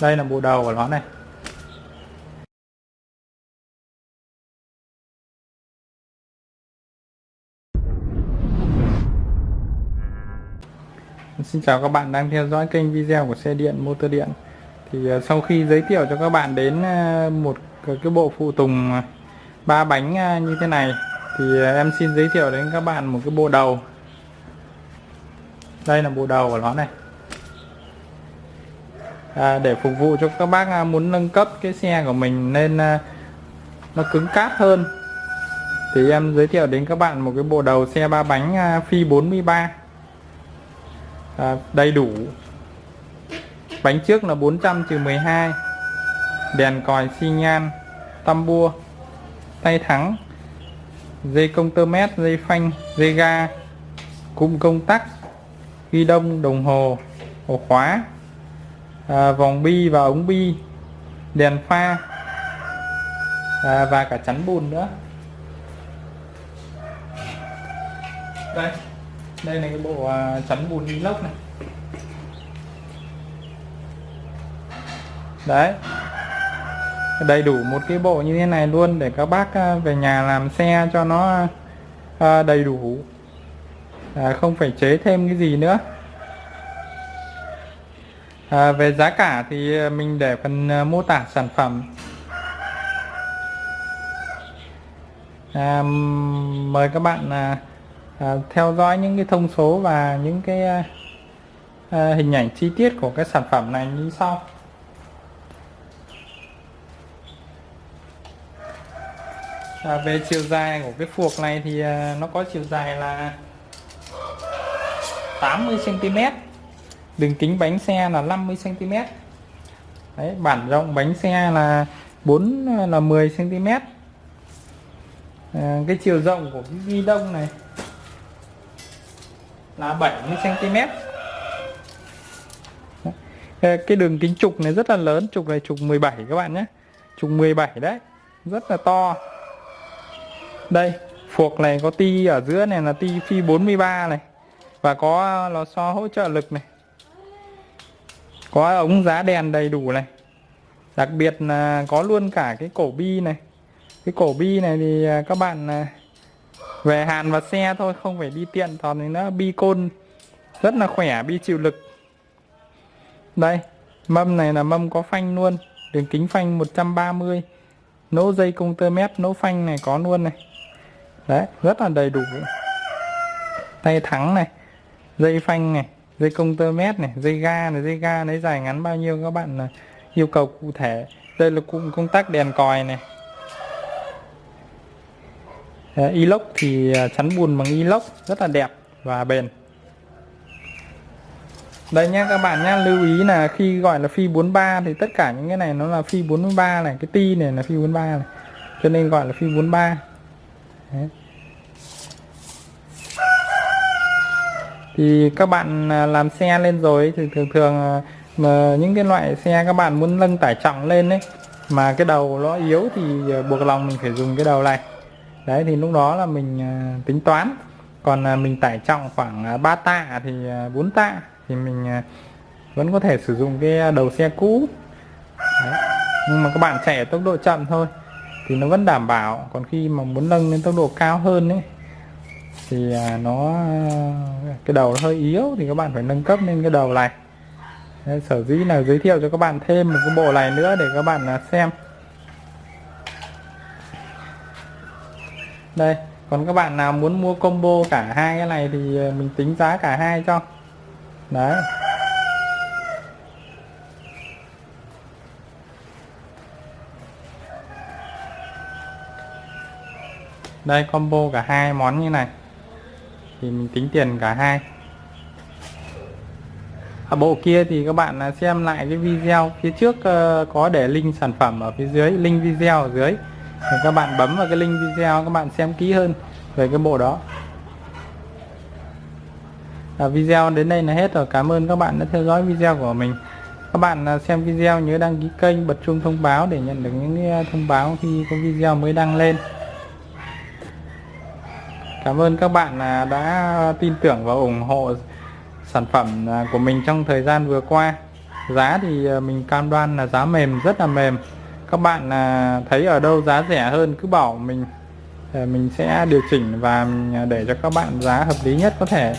đây là bộ đầu của nó này. Xin chào các bạn đang theo dõi kênh video của xe điện motor điện. Thì à, sau khi giới thiệu cho các bạn đến à, một cái bộ phụ tùng à, ba bánh như thế này, thì em xin giới thiệu đến các bạn một cái bộ đầu. Đây là bộ đầu của nó này à, để phục vụ cho các bác à, muốn nâng cấp cái xe của mình nên à, nó cứng cáp hơn. Thì em giới thiệu đến các bạn một cái bộ đầu xe ba bánh à, phi 43 à, đầy đủ. Bánh trước là 400 trừ 12 đèn còi xi nhan tăm bua tay thắng dây công tơ mét dây phanh dây ga cụm công tắc ghi đông đồng hồ ổ khóa à, vòng bi và ống bi đèn pha à, và cả chắn bùn nữa. Đây đây là cái bộ à, chắn bùn inox này. Đấy. Đầy đủ một cái bộ như thế này luôn để các bác à, về nhà làm xe cho nó à, đầy đủ. À, không phải chế thêm cái gì nữa à, về giá cả thì ờ, mình để phần ờ, mô tả sản phẩm. À, mời các bạn à, à, theo dõi những cái thông số và những cái à, à, hình ảnh chi tiết của cái sản phẩm này như sau. À, về chiều dài của cái phuộc này thì à, nó có chiều dài là 80 cm đường kính bánh xe là 50 cm Đấy, bản rộng bánh xe là 4 là 10 cm à, cái chiều rộng của cái ghi đông này là 70 cm ờ, cái đường kính trục này rất là lớn trục này trục 17 các bạn nhé. Trục 17 đấy rất là to. Đây phuộc này có ti ở giữa này là ti phi 43 này và có ờ, lò xo hỗ trợ lực này có ống giá đèn đầy đủ này. Đặc biệt là có luôn cả cái cổ bi này. Cái cổ bi này thì à, các bạn à, về hàn và xe thôi, không phải đi tiện còn nó bi côn. Rất là khỏe, bi chịu lực. Đây, mâm này là mâm có phanh luôn. Đường kính phanh 130 nỗ dây công tơ mét nỗ phanh này có luôn này. Đấy, rất là đầy đủ. Tay thắng này, dây phanh này dây công tơ mét này, dây ga này, dây ga lấy dài ngắn bao nhiêu các bạn à, yêu cầu cụ thể. Đây là cụm công tắc đèn còi này. Inox thì à, chắn bùn bằng inox, rất là đẹp và bền. Đây nhé các bạn nhé lưu ý là khi gọi là phi 43 thì tất cả những cái này nó là phi 43 này, cái ti này là phi 43 này, cho nên gọi là phi 43 Đấy. Thì các bạn à, làm xe lên rồi thì thường thường à, mà những cái loại xe các bạn muốn nâng tải trọng lên đấy mà cái đầu nó yếu thì à, buộc lòng mình phải dùng cái đầu này. Đấy, thì lúc đó là mình tính toán. Còn mình tải trọng khoảng 3 tạ thì 4 tạ thì mình vẫn có thể sử dụng cái đầu xe cũ. Đấy. nhưng mà các bạn chạy ở tốc độ chậm thôi thì nó vẫn đảm bảo. Còn khi mà muốn nâng lên tốc độ cao hơn ấy thì à, nó à, cái đầu nó hơi yếu thì các bạn phải nâng cấp lên cái đầu này. Sở dĩ là giới thiệu cho các bạn thêm một cái bộ này nữa để các bạn à, xem. Đây, còn các bạn nào muốn mua combo cả hai cái này thì mình tính giá cả hai cho. Đấy. Đây, combo cả hai món như này thì mình tính tiền cả hai. Ở bộ kia thì các bạn à, xem lại cái video phía trước ờ, có để link sản phẩm ở phía dưới link video ở dưới. Thì các bạn bấm vào cái link video các bạn xem kỹ hơn về cái bộ đó. À, video đến đây là hết rồi. Cảm ơn các bạn đã theo dõi video của mình. Các bạn à, xem video nhớ đăng ký kênh bật chuông thông báo để nhận được những thông báo khi có video mới đăng lên cảm ơn các bạn à, đã tin tưởng và ủng hộ sản phẩm à, của mình trong thời gian vừa qua. Giá thì à, mình cam đoan là giá mềm, rất là mềm. Các bạn thấy ở đâu giá rẻ hơn cứ bảo mình mình sẽ điều chỉnh và để cho các bạn giá hợp lý nhất có thể.